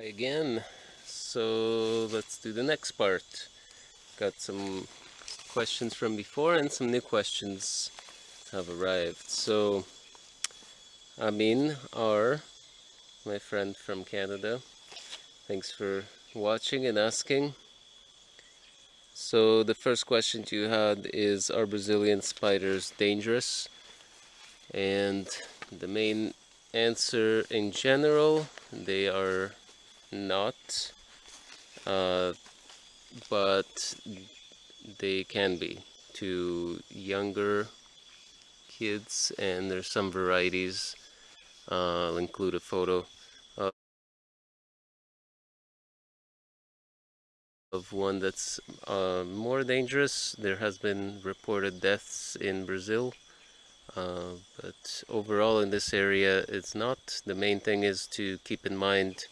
again. So let's do the next part. Got some questions from before and some new questions have arrived. So Amin R my friend from Canada thanks for watching and asking. So the first question you had is are Brazilian spiders dangerous? And the main answer in general they are not, uh, but they can be to younger kids and there's some varieties. Uh, I'll include a photo of one that's uh, more dangerous. There has been reported deaths in Brazil, uh, but overall in this area it's not. The main thing is to keep in mind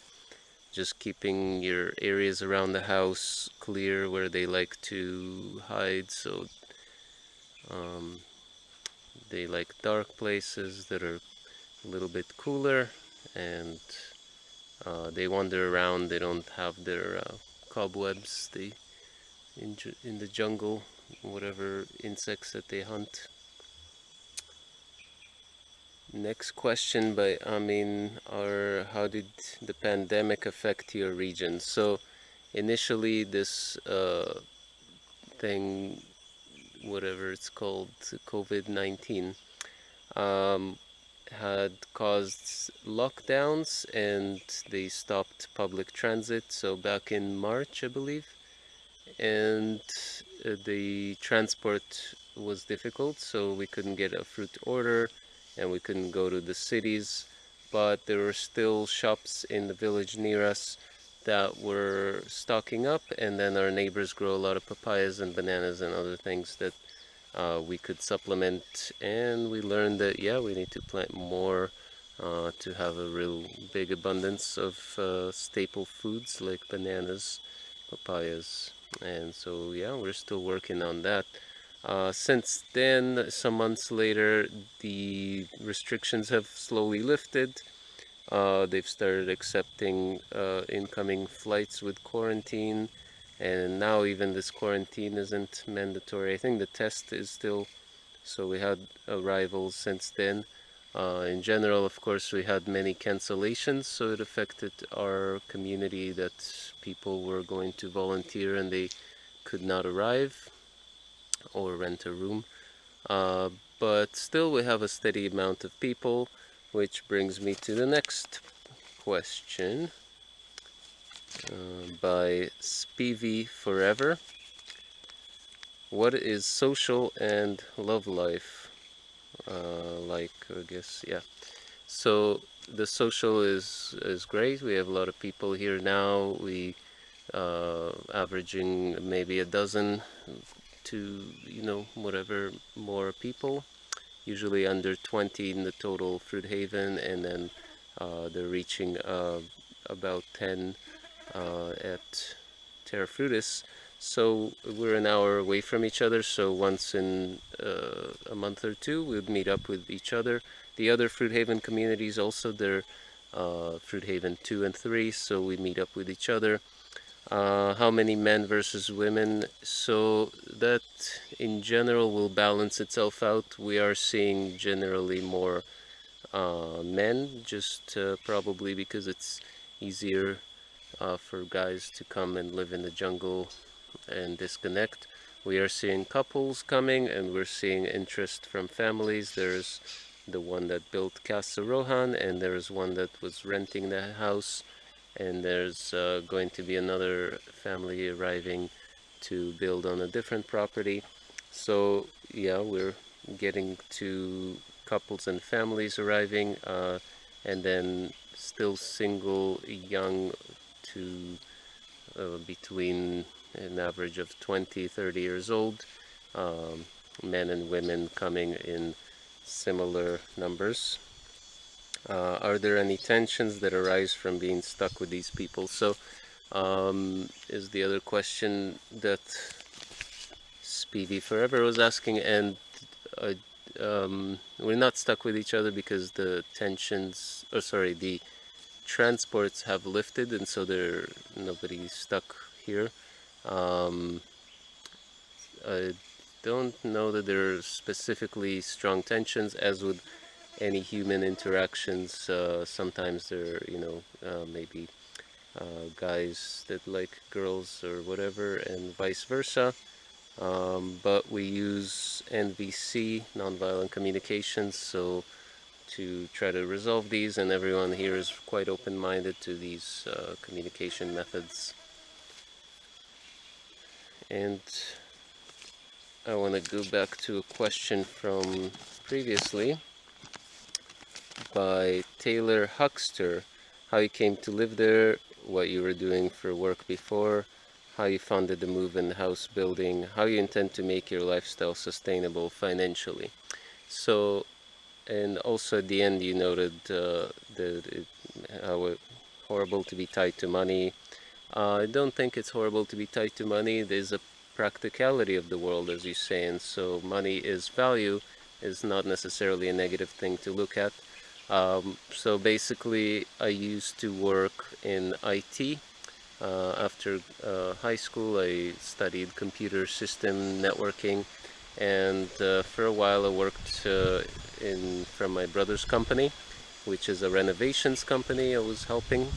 just keeping your areas around the house clear where they like to hide so um, they like dark places that are a little bit cooler and uh, they wander around they don't have their uh, cobwebs they in, in the jungle whatever insects that they hunt Next question by Amin R how did the pandemic affect your region? So initially this uh, thing, whatever it's called, COVID-19, um, had caused lockdowns and they stopped public transit. So back in March, I believe, and uh, the transport was difficult, so we couldn't get a fruit order and we couldn't go to the cities but there were still shops in the village near us that were stocking up and then our neighbors grow a lot of papayas and bananas and other things that uh, we could supplement and we learned that yeah we need to plant more uh, to have a real big abundance of uh, staple foods like bananas papayas and so yeah we're still working on that uh, since then, some months later, the restrictions have slowly lifted. Uh, they've started accepting uh, incoming flights with quarantine, and now even this quarantine isn't mandatory. I think the test is still, so we had arrivals since then. Uh, in general, of course, we had many cancellations, so it affected our community that people were going to volunteer and they could not arrive or rent a room. Uh, but still we have a steady amount of people, which brings me to the next question uh, by Spivy Forever. What is social and love life? Uh, like, I guess, yeah. So the social is is great. We have a lot of people here now. We uh, averaging maybe a dozen to you know whatever more people usually under 20 in the total fruit haven and then uh, they're reaching uh, about 10 uh, at Terra Frutis so we're an hour away from each other so once in uh, a month or two we'd meet up with each other. The other fruit haven communities also they're uh, fruit haven 2 and 3 so we meet up with each other uh, how many men versus women. So that in general will balance itself out. We are seeing generally more uh, men just uh, probably because it's easier uh, for guys to come and live in the jungle and disconnect. We are seeing couples coming and we're seeing interest from families. There's the one that built Casa Rohan and there's one that was renting the house and there's uh, going to be another family arriving to build on a different property. So yeah we're getting to couples and families arriving uh, and then still single young to uh, between an average of 20 30 years old um, men and women coming in similar numbers uh, are there any tensions that arise from being stuck with these people? So um, is the other question that Speedy Forever was asking and uh, um, we're not stuck with each other because the tensions, or sorry, the transports have lifted and so there nobody's stuck here. Um, I don't know that there are specifically strong tensions as with any human interactions. Uh, sometimes there are, you know, uh, maybe uh, guys that like girls or whatever and vice versa. Um, but we use NVC, nonviolent communications, so to try to resolve these and everyone here is quite open-minded to these uh, communication methods. And I want to go back to a question from previously by Taylor Huckster, how you came to live there, what you were doing for work before, how you funded the move and house building, how you intend to make your lifestyle sustainable financially. So, and also at the end you noted uh, that it, how horrible to be tied to money. Uh, I don't think it's horrible to be tied to money. There's a practicality of the world, as you say, and so money is value is not necessarily a negative thing to look at. Um, so basically, I used to work in IT. Uh, after uh, high school, I studied computer system networking, and uh, for a while I worked uh, in from my brother's company, which is a renovations company. I was helping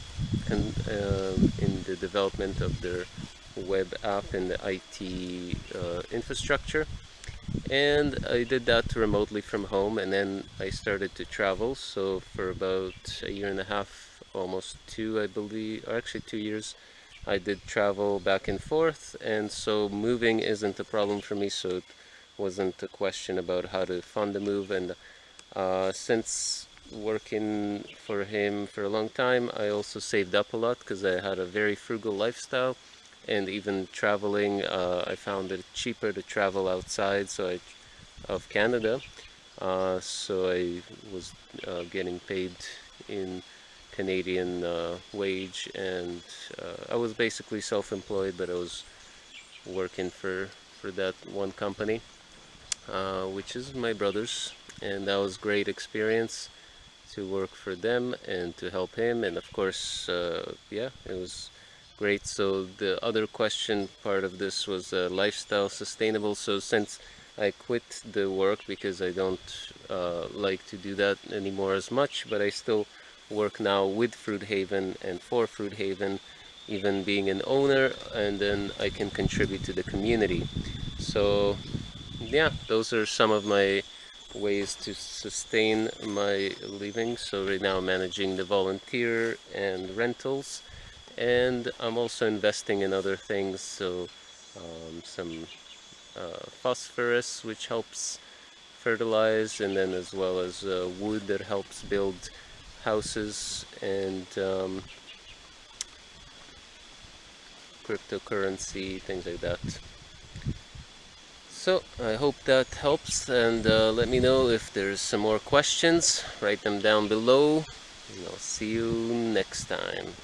and um, in the development of their web app and the IT uh, infrastructure and I did that remotely from home and then I started to travel. So for about a year and a half almost two I believe or actually two years I did travel back and forth. And so moving isn't a problem for me so it wasn't a question about how to fund the move. And uh, since working for him for a long time I also saved up a lot because I had a very frugal lifestyle and even traveling uh, I found it cheaper to travel outside so I of Canada. Uh, so I was uh, getting paid in Canadian uh, wage and uh, I was basically self-employed but I was working for for that one company uh, which is my brother's and that was great experience to work for them and to help him. And of course yeah it was Great, so the other question part of this was uh, lifestyle sustainable. So since I quit the work because I don't uh, like to do that anymore as much, but I still work now with Fruit Haven and for Fruit Haven, even being an owner, and then I can contribute to the community. So yeah, those are some of my ways to sustain my living. So right now I'm managing the volunteer and rentals and I'm also investing in other things so um, some uh, phosphorus which helps fertilize and then as well as uh, wood that helps build houses and um, cryptocurrency things like that. So I hope that helps and uh, let me know if there's some more questions. Write them down below and I'll see you next time